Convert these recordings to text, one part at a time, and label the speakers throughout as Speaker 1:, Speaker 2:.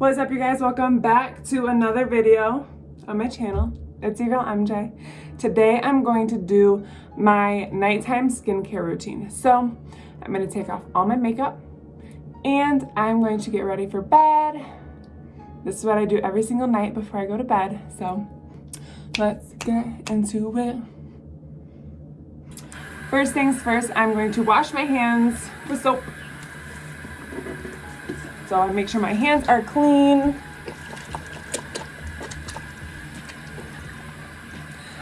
Speaker 1: What's up you guys? Welcome back to another video on my channel. It's your girl MJ. Today I'm going to do my nighttime skincare routine. So I'm going to take off all my makeup and I'm going to get ready for bed. This is what I do every single night before I go to bed. So let's get into it. First things first, I'm going to wash my hands with soap. So I make sure my hands are clean.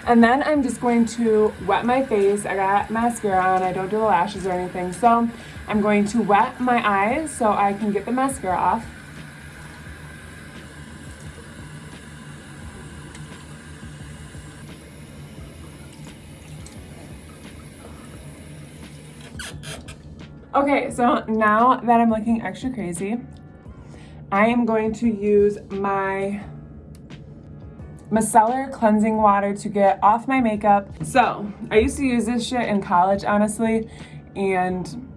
Speaker 1: And then I'm just going to wet my face. I got mascara on, I don't do the lashes or anything. So I'm going to wet my eyes so I can get the mascara off. Okay, so now that I'm looking extra crazy, I am going to use my micellar cleansing water to get off my makeup. So I used to use this shit in college, honestly, and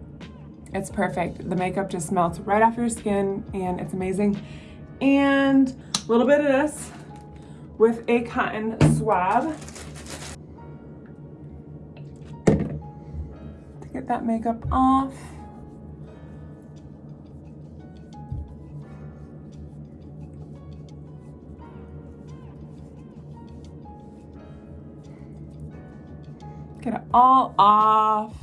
Speaker 1: it's perfect. The makeup just melts right off your skin and it's amazing. And a little bit of this with a cotton swab to get that makeup off. Get it all off.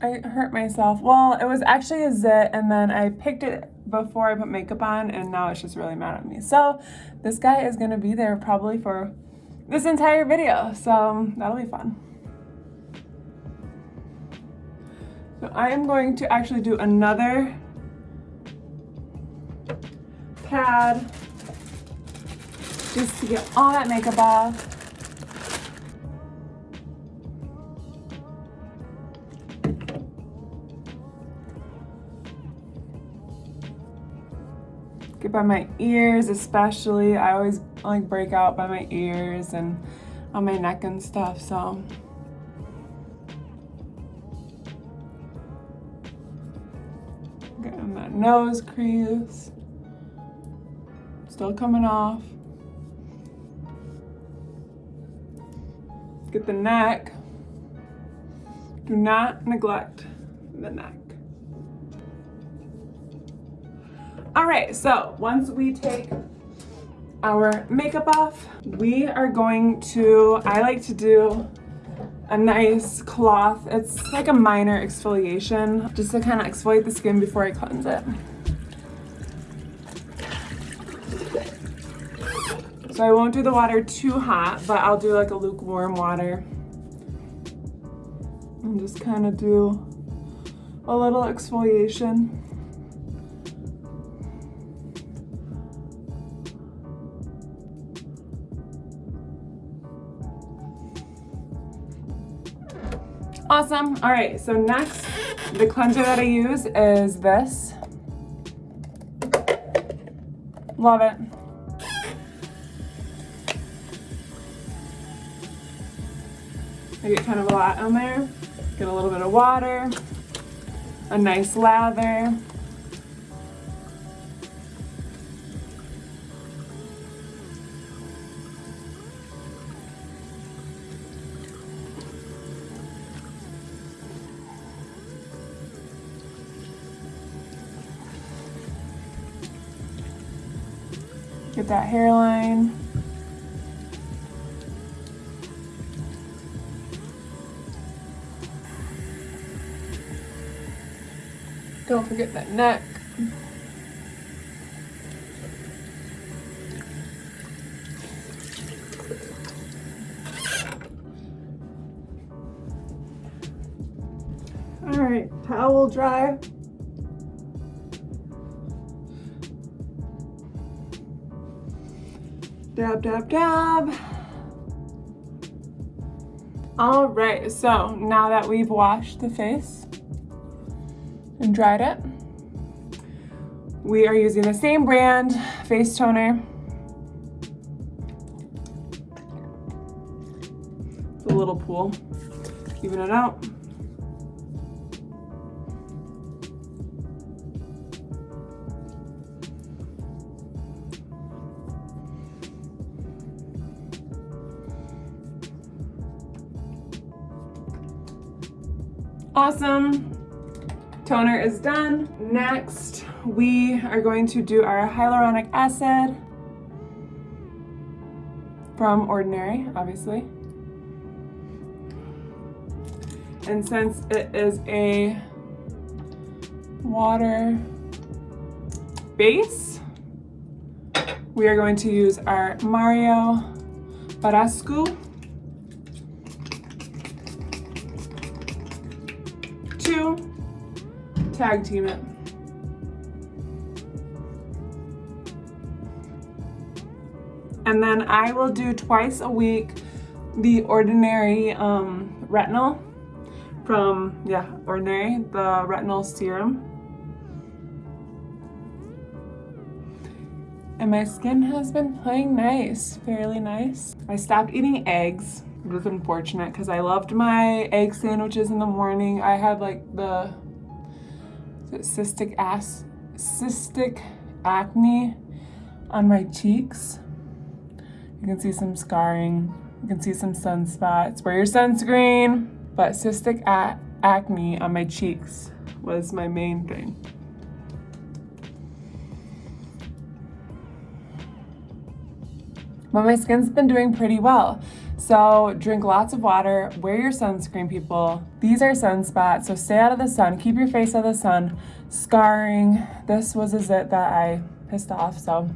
Speaker 1: I hurt myself. Well, it was actually a zit and then I picked it before I put makeup on and now it's just really mad at me. So this guy is gonna be there probably for this entire video. So um, that'll be fun. So I am going to actually do another pad just to get all that makeup off. Get by my ears especially. I always like break out by my ears and on my neck and stuff, so. Getting that nose crease still coming off. Get the neck. Do not neglect the neck. All right, so once we take our makeup off, we are going to, I like to do a nice cloth. It's like a minor exfoliation, just to kind of exfoliate the skin before I cleanse it. So I won't do the water too hot, but I'll do like a lukewarm water. And just kind of do a little exfoliation. Awesome. All right, so next, the cleanser that I use is this. Love it. I get kind of a lot on there. Get a little bit of water, a nice lather. Get that hairline. Don't forget that neck. All right, towel dry. Dab, dab, dab. All right, so now that we've washed the face, and dried it. We are using the same brand face toner. The little pool. even it out. Awesome. Toner is done. Next, we are going to do our hyaluronic acid from Ordinary, obviously. And since it is a water base, we are going to use our Mario Badescu tag team it. And then I will do twice a week the Ordinary um, Retinol from, yeah, Ordinary, the retinol serum. And my skin has been playing nice, fairly nice. I stopped eating eggs. It was unfortunate because I loved my egg sandwiches in the morning. I had like the cystic ass, cystic acne on my cheeks. You can see some scarring. You can see some sunspots. Wear your sunscreen. But cystic acne on my cheeks was my main thing. But my skin's been doing pretty well. So drink lots of water, wear your sunscreen, people. These are sunspots, so stay out of the sun, keep your face out of the sun. Scarring, this was a zit that I pissed off, so.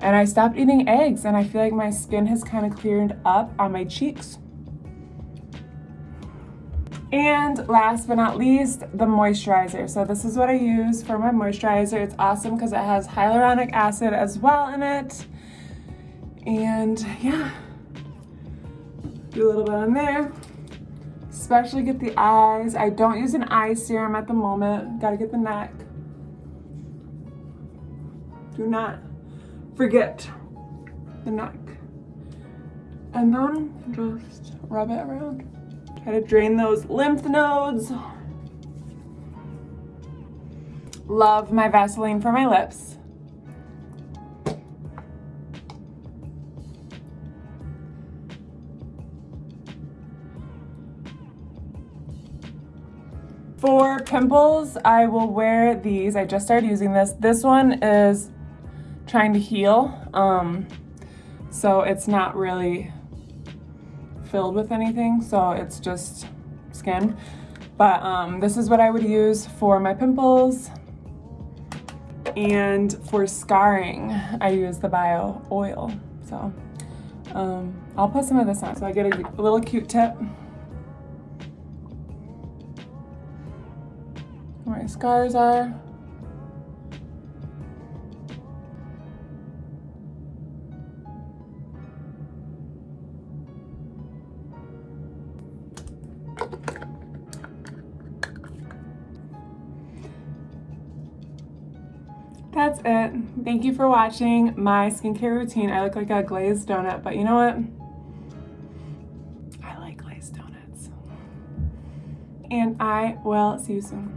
Speaker 1: And I stopped eating eggs, and I feel like my skin has kind of cleared up on my cheeks. And last but not least, the moisturizer. So this is what I use for my moisturizer. It's awesome because it has hyaluronic acid as well in it. And yeah, do a little bit on there. Especially get the eyes. I don't use an eye serum at the moment. Gotta get the neck. Do not forget the neck. And then just rub it around. Try to drain those lymph nodes. Love my Vaseline for my lips. For pimples, I will wear these. I just started using this. This one is trying to heal, um, so it's not really filled with anything, so it's just skin. But um, this is what I would use for my pimples. And for scarring, I use the Bio Oil. So um, I'll put some of this on. So I get a, little Q-tip. My scars are. That's it. Thank you for watching my skincare routine. I look like a glazed donut, but you know what? I like glazed donuts. And I will see you soon.